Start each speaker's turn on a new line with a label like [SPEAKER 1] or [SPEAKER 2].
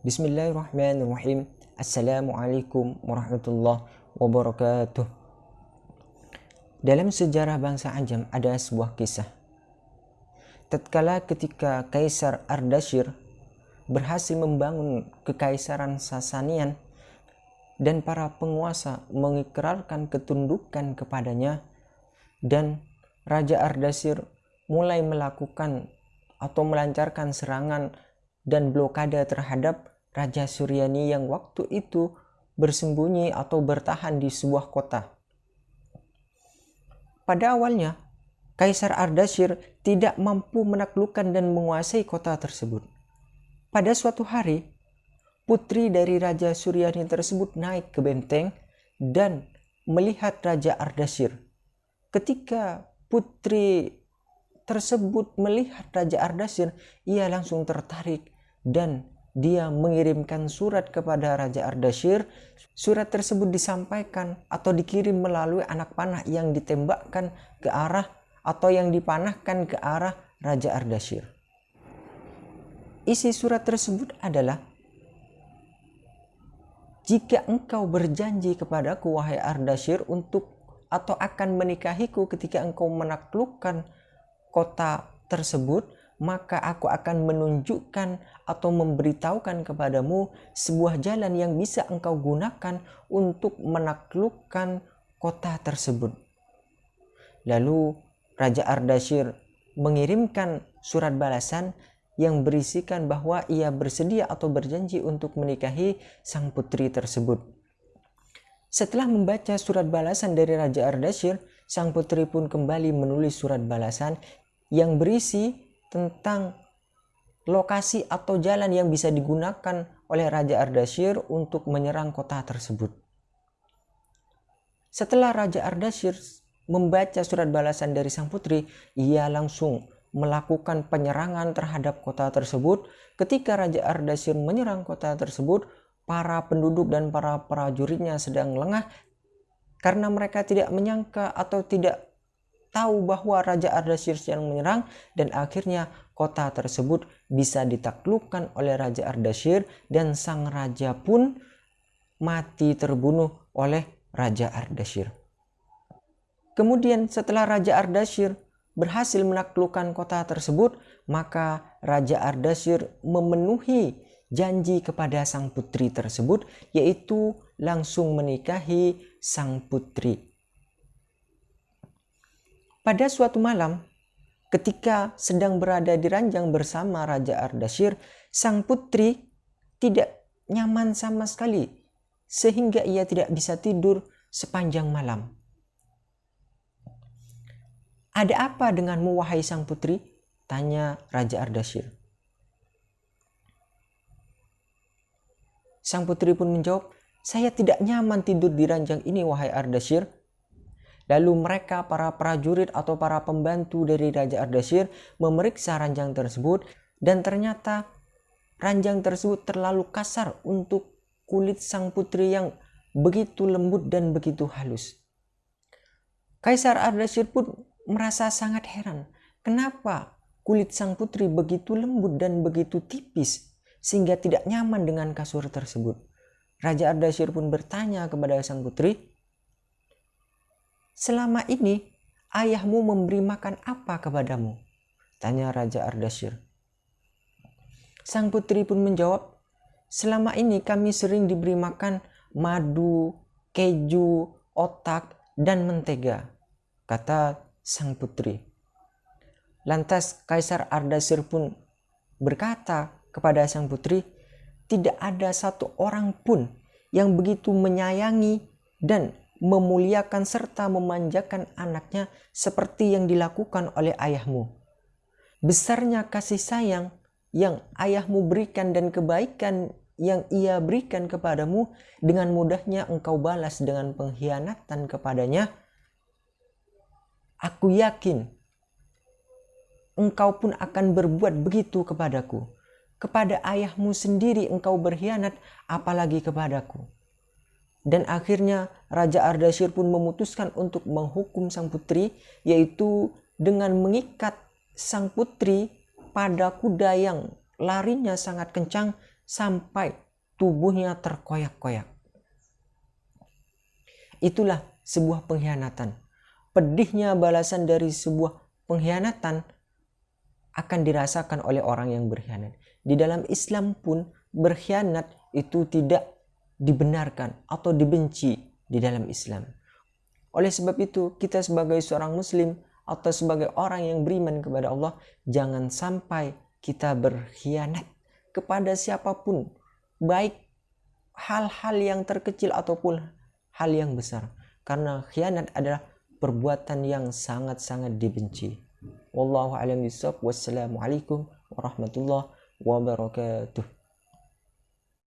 [SPEAKER 1] Bismillahirrahmanirrahim. Assalamualaikum warahmatullahi wabarakatuh. Dalam sejarah bangsa Ajam ada sebuah kisah. Tatkala ketika Kaisar Ardashir berhasil membangun kekaisaran Sasanian dan para penguasa mengikrarkan ketundukan kepadanya dan Raja Ardashir mulai melakukan atau melancarkan serangan dan blokade terhadap Raja Suryani yang waktu itu bersembunyi atau bertahan di sebuah kota. Pada awalnya, Kaisar Ardashir tidak mampu menaklukkan dan menguasai kota tersebut. Pada suatu hari, putri dari Raja Suryani tersebut naik ke benteng dan melihat Raja Ardashir. Ketika putri tersebut melihat Raja Ardashir, ia langsung tertarik dan dia mengirimkan surat kepada Raja Ardashir. Surat tersebut disampaikan atau dikirim melalui anak panah yang ditembakkan ke arah atau yang dipanahkan ke arah Raja Ardashir. Isi surat tersebut adalah jika engkau berjanji kepadaku wahai Ardashir untuk atau akan menikahiku ketika engkau menaklukkan kota tersebut, maka aku akan menunjukkan atau memberitahukan kepadamu sebuah jalan yang bisa engkau gunakan untuk menaklukkan kota tersebut. Lalu Raja Ardashir mengirimkan surat balasan yang berisikan bahwa ia bersedia atau berjanji untuk menikahi sang putri tersebut. Setelah membaca surat balasan dari Raja Ardashir, sang putri pun kembali menulis surat balasan yang berisi tentang lokasi atau jalan yang bisa digunakan oleh Raja Ardashir untuk menyerang kota tersebut. Setelah Raja Ardashir membaca surat balasan dari sang putri, ia langsung melakukan penyerangan terhadap kota tersebut. Ketika Raja Ardashir menyerang kota tersebut, para penduduk dan para prajuritnya sedang lengah karena mereka tidak menyangka atau tidak tahu bahwa Raja Ardashir sedang menyerang dan akhirnya kota tersebut bisa ditaklukkan oleh Raja Ardashir dan sang raja pun mati terbunuh oleh Raja Ardashir. Kemudian setelah Raja Ardashir berhasil menaklukkan kota tersebut, maka Raja Ardashir memenuhi janji kepada sang putri tersebut yaitu langsung menikahi sang putri pada suatu malam, ketika sedang berada di ranjang bersama Raja Ardashir, sang putri tidak nyaman sama sekali sehingga ia tidak bisa tidur sepanjang malam. Ada apa denganmu wahai sang putri? Tanya Raja Ardashir. Sang putri pun menjawab, saya tidak nyaman tidur di ranjang ini wahai Ardashir Lalu mereka para prajurit atau para pembantu dari Raja Ardashir memeriksa ranjang tersebut dan ternyata ranjang tersebut terlalu kasar untuk kulit sang putri yang begitu lembut dan begitu halus. Kaisar Ardashir pun merasa sangat heran. Kenapa kulit sang putri begitu lembut dan begitu tipis sehingga tidak nyaman dengan kasur tersebut? Raja Ardashir pun bertanya kepada sang putri, Selama ini ayahmu memberi makan apa kepadamu? Tanya Raja Ardashir. Sang putri pun menjawab, selama ini kami sering diberi makan madu, keju, otak, dan mentega, kata sang putri. Lantas Kaisar Ardashir pun berkata kepada sang putri, tidak ada satu orang pun yang begitu menyayangi dan memuliakan serta memanjakan anaknya seperti yang dilakukan oleh ayahmu. Besarnya kasih sayang yang ayahmu berikan dan kebaikan yang ia berikan kepadamu dengan mudahnya engkau balas dengan pengkhianatan kepadanya. Aku yakin engkau pun akan berbuat begitu kepadaku. Kepada ayahmu sendiri engkau berkhianat apalagi kepadaku. Dan akhirnya Raja Ardashir pun memutuskan untuk menghukum sang putri yaitu dengan mengikat sang putri pada kuda yang larinya sangat kencang sampai tubuhnya terkoyak-koyak. Itulah sebuah pengkhianatan. Pedihnya balasan dari sebuah pengkhianatan akan dirasakan oleh orang yang berkhianat. Di dalam Islam pun berkhianat itu tidak dibenarkan atau dibenci di dalam Islam. Oleh sebab itu, kita sebagai seorang muslim atau sebagai orang yang beriman kepada Allah, jangan sampai kita berkhianat kepada siapa pun, baik hal-hal yang terkecil ataupun hal yang besar. Karena khianat adalah perbuatan yang sangat-sangat dibenci. Wallahu a'lam bishawab. Wassalamualaikum warahmatullahi wabarakatuh.